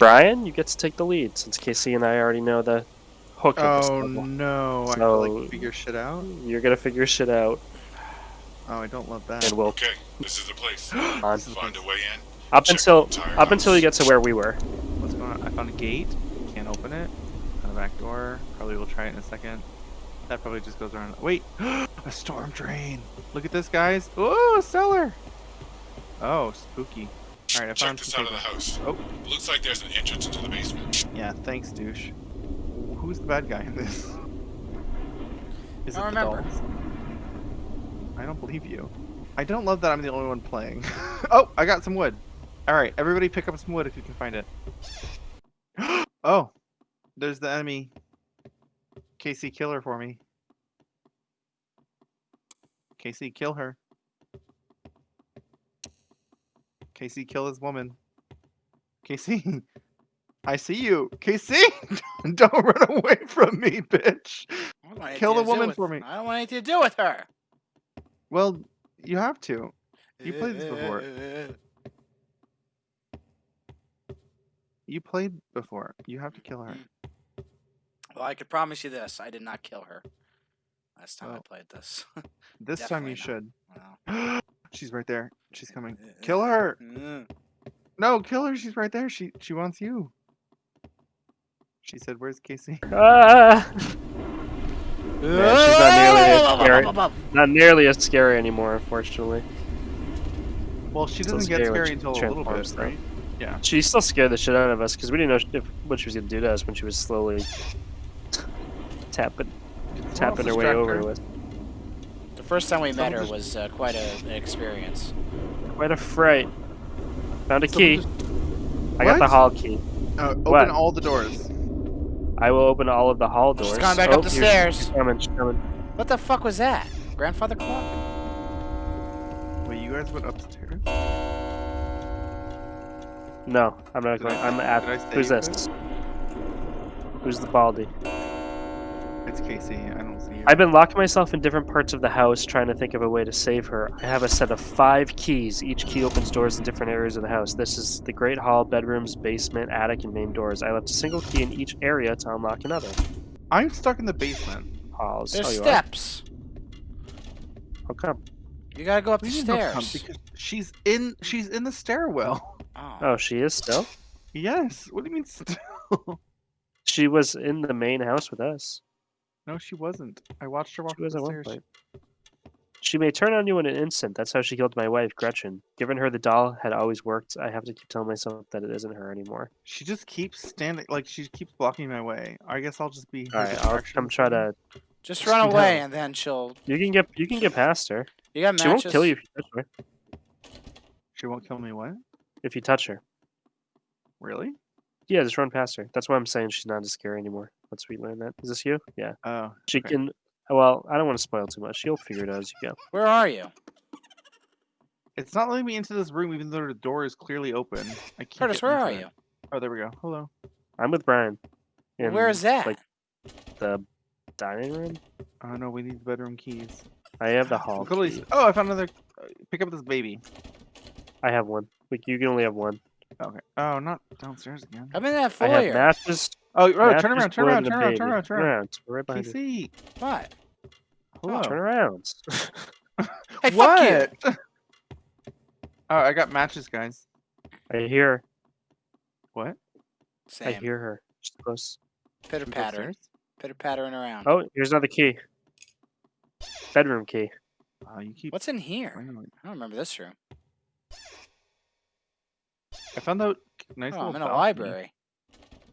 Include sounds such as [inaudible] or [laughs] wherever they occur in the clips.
Brian, you get to take the lead since Casey and I already know the hook of this Oh level. no! I have to like figure shit out. You're gonna figure shit out, Oh, I don't love that. and we'll Okay, this is the place. [gasps] on Find a way in. up Check until the entire up until you get to where we were. What's going on? I found a gate. Can't open it. Found a back door. Probably will try it in a second. That probably just goes around. Wait, [gasps] a storm drain. Look at this, guys. Oh, a cellar. Oh, spooky. All right, I Check found this some side of the house. Oh, Looks like there's an entrance into the basement. yeah. Thanks, douche. Who's the bad guy in this? [laughs] Is I it don't the remember. dolls? I don't believe you. I don't love that I'm the only one playing. [laughs] oh, I got some wood. All right, everybody, pick up some wood if you can find it. [gasps] oh, there's the enemy. Casey, kill her for me. Casey, kill her. Casey, kill this woman. Casey, [laughs] I see you. Casey, [laughs] don't run away from me, bitch. I don't want Kill the woman for me. I don't want anything to do with her. Well, you have to. You played this before. You played before. You have to kill her. Well, I could promise you this: I did not kill her last time I played this. [laughs] This time you Definitely should. [gasps] [gasps] She's right there. She's coming. Kill her. Mm. No, kill her. She's right there. She she wants you. She said, "Where's Casey?" [laughs] Ah! Yeah, she's not nearly as scary. Not nearly as scary anymore, unfortunately. Well, she Still doesn't get scary when scary until a little transforms, bit, though. right? Yeah. She still scared the shit out of us because we didn't know if, what she was gonna do to us when she was slowly [sighs] tapping, tapping her way over her. to us. The first time we met her Someone was uh, quite a, an experience. Quite a fright. Found a Someone key. just- I got the hall key. Uh, open What? all the doors. I will open all of the hall doors. She's gone back oh, up the stairs. She's coming. She's coming. What the fuck was that? Grandfather clock? Wait, you guys went upstairs? No, I'm not Did going. I- I'm at. did Who's this? Who's the baldy? It's Casey. I don't see you. I've been locking myself in different parts of the house trying to think of a way to save her. I have a set of five keys. Each key opens doors in different areas of the house. This is the Great Hall, bedrooms, basement, attic, and main doors. I left a single key in each area to unlock another. I'm stuck in the basement. Halls. There's oh, steps. Are? How come? You gotta go up What the do you mean how come? stairs. Because she's in. She's in the stairwell. Oh. Oh, she is still? Yes. What do you mean still? She was in the main house with us. No, she wasn't. I watched her walk She was up at the one point. She may turn on you in an instant. That's how she killed my wife, Gretchen. Given her the doll had always worked, I have to keep telling myself that it isn't her anymore. She just keeps standing, like she keeps blocking my way. I guess I'll just be. her All right, I'll come try to. Just Just run speed away up. and then she'll. You can get you can get past her. You got matches. She won't kill you if you touch her. She won't kill me. What? If you touch her, Really? yeah, just run past her. That's why I'm saying she's not as scary anymore. Once we learn that, is this you? Yeah, Oh. she okay. can. Well, I don't want to spoil too much. You'll figure it out as you go. Where are you? It's not letting me into this room, even though the door is clearly open. I can't. Curtis, where into are it. you? Oh, there we go. Hello. I'm with Brian. in, Where is that? Like the dining room. Oh no, we need the bedroom keys. I have the hall. Look at all these- key. Oh, I found another. uh, Pick up this baby. I have one. Like you can only have one. Okay. Oh, not downstairs again. I'm in that foyer. I have matches. Oh, oh turn around, turn around, and a turn around, turn around, turn around. We're right behind you. PC. What? Hello. Turn around. [laughs] Hey, fuck you. [laughs] oh, I got matches, guys. I hear. What? Same. I hear her. She's close. Pitter She's patter. Pitter pattering around. Oh, here's another key. Bedroom key. Oh, you keep. What's in here? I. I don't remember this room. I found out nice Oh, little I'm in a balcony. library.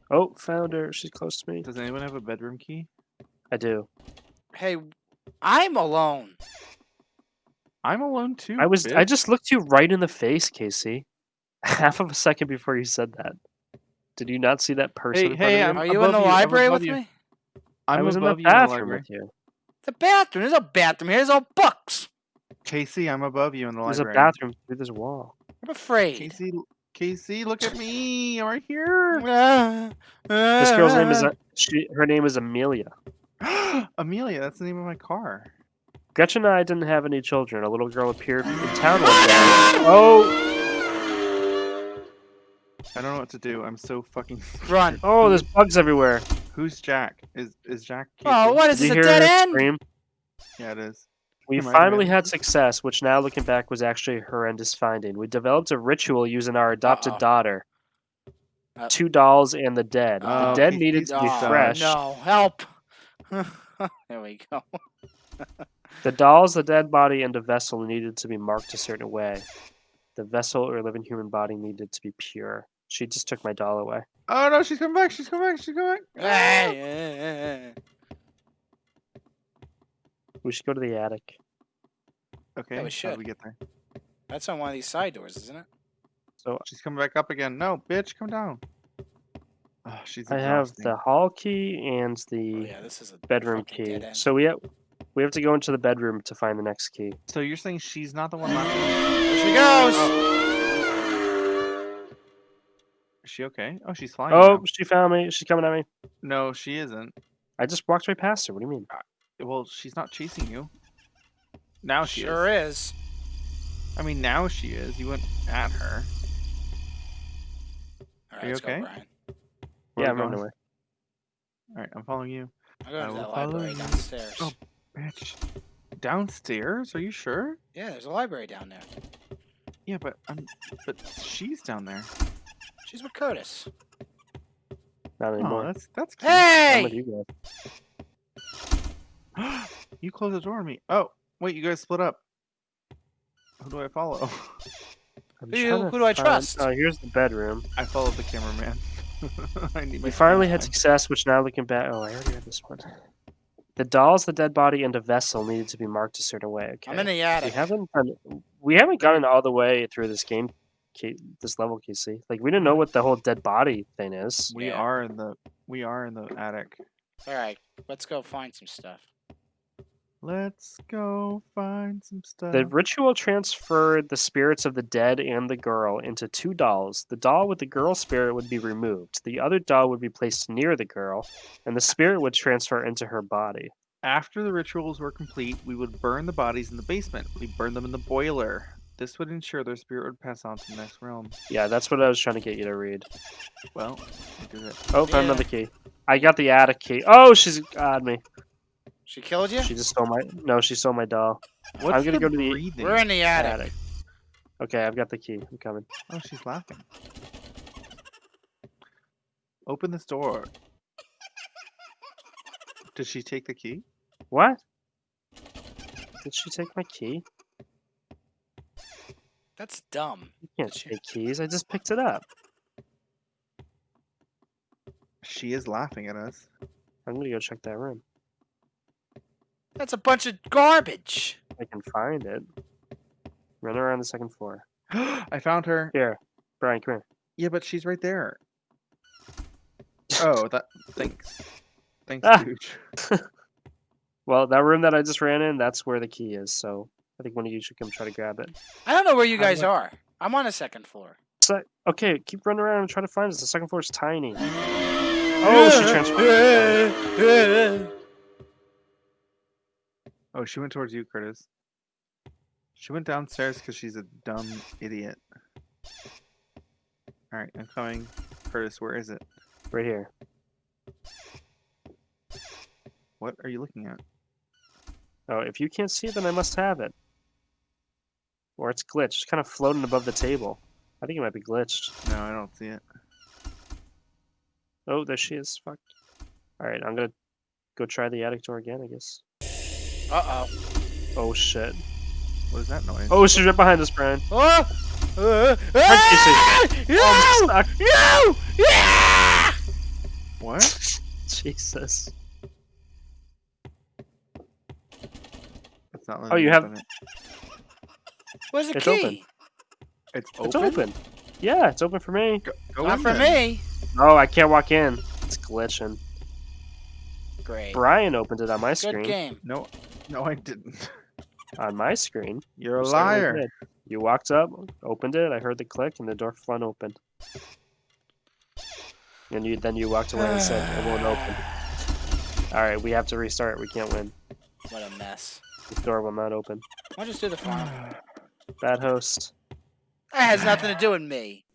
Oh, found her. She's close to me. Does anyone have a bedroom key? I do. Hey, I'm alone. I'm alone too. I was. I just looked you right in the face, Casey. [laughs] Half of a second before you said that. Did you not see that person? Hey, hey, I'm? Are you in the you, library with you. me? I I'm was in the above you in the bathroom library. with you. The bathroom. There's a bathroom here. There's all books. Casey, I'm above you in the library. There's a library. bathroom through this wall. I'm afraid. Casey, Casey, look at me. I'm right here. This girl's name is. uh, She. Her name is Amelia. [gasps] Amelia, that's the name of my car. Gretchen and I didn't have any children. A little girl appeared in town one day. Oh, I don't know what to do. I'm so fucking. [laughs] Run. Oh, there's bugs everywhere. Who's Jack? Is is Jack? Oh, what is Did this? A dead end? scream? Yeah, it is. We Come finally man. had success, which now looking back was actually a horrendous finding. We developed a ritual using our adopted Uh-oh. daughter, Uh, two dolls, and the dead. Oh, the dead he's- needed he's to be Oh, fresh. No, help. [laughs] there we go. [laughs] The dolls, the dead body, and the vessel needed to be marked a certain way. The vessel or living human body needed to be pure. She just took my doll away. Oh no, she's coming back. She's coming back. She's coming back. Hey, eh, eh, eh. We should go to the attic. Okay, we how should. do we get there? That's on one of these side doors, isn't it? So She's coming back up again. No, bitch, come down. Oh, she's. I have exhausting. the hall key and Oh the yeah, this is a bedroom fucking key. dead end. So we have we have to go into the bedroom to find the next key. So you're saying she's not the one laughing? There she goes. Oh. Is she okay? Oh, she's flying. Oh, now. she found me. She's coming at me. no, she isn't. I just walked right past her. What do you mean? Well, she's not chasing you. Now she Sure is. is. I mean, now she is. You went at her. All right, you let's okay? go, Brian. Yeah, I'm we running going? away. All right, I'm following you. I'll go I to will that follow library you. downstairs. Oh. Bitch. Downstairs? Are you sure? Yeah, there's a library down there. Yeah, but I'm. But she's down there. She's with Curtis. Not Oh, anymore. that's that's. Cute. I'm with Hey! [gasps] you guys. you closed the door on me. Oh, wait, you guys split up. Who do I follow? [laughs] I'm Who you- trying to who do I trust? Oh, here's the bedroom. I followed the cameraman. [laughs] I need We finally had success, which now looking back. Oh, I already had this one. The dolls, the dead body, and the vessel needed to be marked a certain way. Okay. I'm in the attic. we haven't done, we haven't gotten all the way through this game, this level, Casey. Like we didn't know what the whole dead body thing is. We Yeah. are in the we are in the attic. All right, let's go find some stuff. Let's go find some stuff. The ritual transferred the spirits of the dead and the girl into two dolls. The doll with the girl spirit would be removed. The other doll would be placed near the girl, and the spirit would transfer into her body. After the rituals were complete, we would burn the bodies in the basement. We burn them in the boiler. This would ensure their spirit would pass on to the next realm. Yeah, that's what I was trying to get you to read. Well, we did it. Oh, found Yeah. another key. I got the attic key. Oh, she's got me. She killed you? She just stole my. No, she stole my doll. What's I'm gonna the go to the- breathing? We're in the attic. Attic. Okay, I've got the key. I'm coming. Oh, she's laughing. Open this door. Did she take the key? What? Did she take my key? That's dumb. You can't take keys. I just picked it up. She is laughing at us. I'm gonna go check that room. That's a bunch of garbage. I can find it. Run around the second floor. [gasps] I found her. Here, Brian, come here. Yeah, but she's right there. [laughs] Oh, that. Thanks. Thanks, Ah. Gooch. [laughs] Well, that room that I just ran in, that's where the key is. So I think one of you should come try to grab it. I don't know where you How guys do are. I'm on the second floor. So, okay, keep running around and try to find us. The second floor is tiny. [gasps] Oh, she transferred. Oh, she went towards you, Curtis. She went downstairs because she's a dumb idiot. All right, I'm coming. Curtis, where is it? Right here. What are you looking at? Oh, if you can't see it, then I must have it. Or it's glitched. It's kind of floating above the table. I think it might be glitched. No, I don't see it. Oh, there she is. Fuck. All right, I'm gonna go try the attic door again. I guess. Uh oh. Oh shit. What is that noise? Oh, she's right behind us, Brian. Oh! Uh, Hard ah! No! Oh, I'm stuck. No! Yeah! What? [laughs] Jesus. It's not Oh, letting you me have- open it. Where's the It's key? open. It's It's open. open. Yeah, it's open for me. Go, go Not in for then. me. Oh, I can't walk in. It's glitching. Great. Brian opened it on my Good screen. game. No, [laughs] no, I didn't. On my screen. You're a You liar. You walked up, opened it. I heard the click, and the door flung open. And you then you walked away and said it won't open. All right, we have to restart. We can't win. What a mess. The door will not open. Why don't you just do the farm? Bad host. That has nothing to do with me.